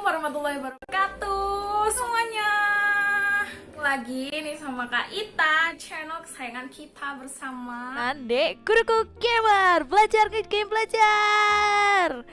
warahmatullahi wabarakatuh semuanya. Lagi nih sama Kak Ita Channel kesayangan kita bersama. Ande Kuruku Gamer Belajar game belajar.